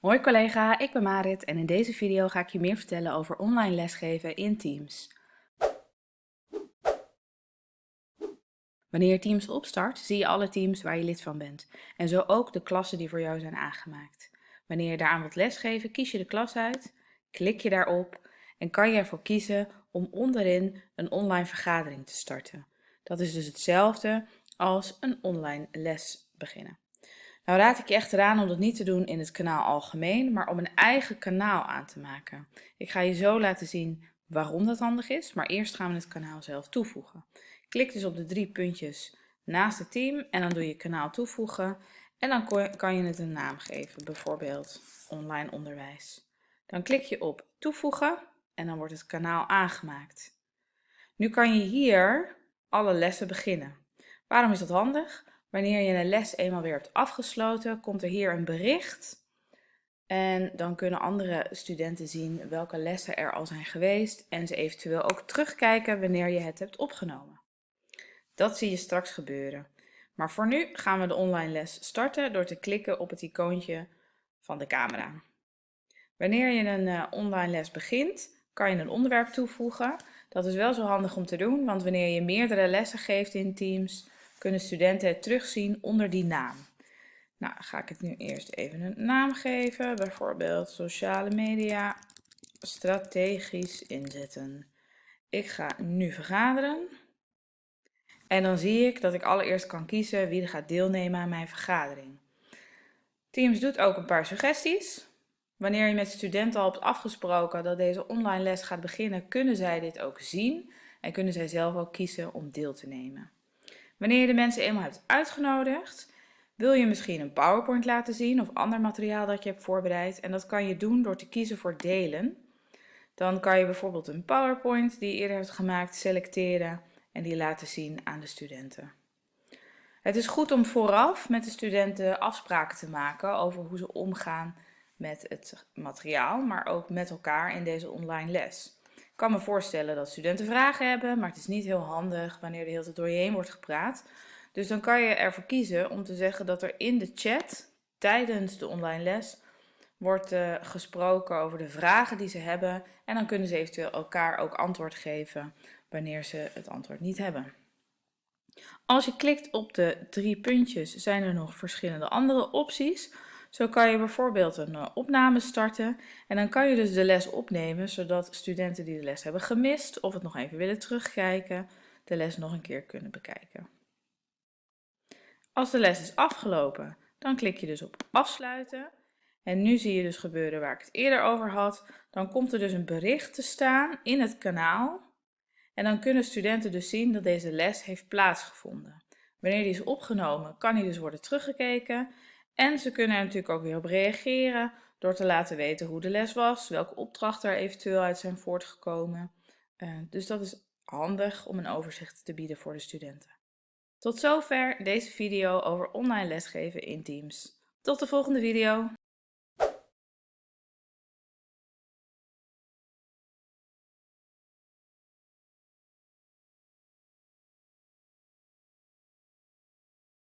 Hoi collega, ik ben Marit en in deze video ga ik je meer vertellen over online lesgeven in Teams. Wanneer je Teams opstart, zie je alle teams waar je lid van bent en zo ook de klassen die voor jou zijn aangemaakt. Wanneer je daaraan wilt lesgeven, kies je de klas uit, klik je daarop en kan je ervoor kiezen om onderin een online vergadering te starten. Dat is dus hetzelfde als een online les beginnen. Nou raad ik je echt eraan om dat niet te doen in het kanaal algemeen, maar om een eigen kanaal aan te maken. Ik ga je zo laten zien waarom dat handig is, maar eerst gaan we het kanaal zelf toevoegen. Klik dus op de drie puntjes naast het team en dan doe je kanaal toevoegen en dan kan je het een naam geven, bijvoorbeeld online onderwijs. Dan klik je op toevoegen en dan wordt het kanaal aangemaakt. Nu kan je hier alle lessen beginnen. Waarom is dat handig? Wanneer je een les eenmaal weer hebt afgesloten, komt er hier een bericht. En dan kunnen andere studenten zien welke lessen er al zijn geweest en ze eventueel ook terugkijken wanneer je het hebt opgenomen. Dat zie je straks gebeuren. Maar voor nu gaan we de online les starten door te klikken op het icoontje van de camera. Wanneer je een uh, online les begint, kan je een onderwerp toevoegen. Dat is wel zo handig om te doen, want wanneer je meerdere lessen geeft in Teams, kunnen studenten het terugzien onder die naam. Nou, ga ik het nu eerst even een naam geven, bijvoorbeeld sociale media strategisch inzetten. Ik ga nu vergaderen. En dan zie ik dat ik allereerst kan kiezen wie er gaat deelnemen aan mijn vergadering. Teams doet ook een paar suggesties. Wanneer je met studenten al hebt afgesproken dat deze online les gaat beginnen, kunnen zij dit ook zien en kunnen zij zelf ook kiezen om deel te nemen. Wanneer je de mensen eenmaal hebt uitgenodigd, wil je misschien een PowerPoint laten zien of ander materiaal dat je hebt voorbereid. En dat kan je doen door te kiezen voor delen. Dan kan je bijvoorbeeld een PowerPoint die je eerder hebt gemaakt selecteren en die laten zien aan de studenten. Het is goed om vooraf met de studenten afspraken te maken over hoe ze omgaan met het materiaal, maar ook met elkaar in deze online les. Ik kan me voorstellen dat studenten vragen hebben, maar het is niet heel handig wanneer de hele tijd door je heen wordt gepraat. Dus dan kan je ervoor kiezen om te zeggen dat er in de chat tijdens de online les wordt uh, gesproken over de vragen die ze hebben. En dan kunnen ze eventueel elkaar ook antwoord geven wanneer ze het antwoord niet hebben. Als je klikt op de drie puntjes zijn er nog verschillende andere opties. Zo kan je bijvoorbeeld een uh, opname starten en dan kan je dus de les opnemen zodat studenten die de les hebben gemist of het nog even willen terugkijken, de les nog een keer kunnen bekijken. Als de les is afgelopen, dan klik je dus op afsluiten. En nu zie je dus gebeuren waar ik het eerder over had. Dan komt er dus een bericht te staan in het kanaal. En dan kunnen studenten dus zien dat deze les heeft plaatsgevonden. Wanneer die is opgenomen, kan die dus worden teruggekeken. En ze kunnen er natuurlijk ook weer op reageren door te laten weten hoe de les was, welke opdrachten er eventueel uit zijn voortgekomen. Uh, dus dat is handig om een overzicht te bieden voor de studenten. Tot zover deze video over online lesgeven in Teams. Tot de volgende video!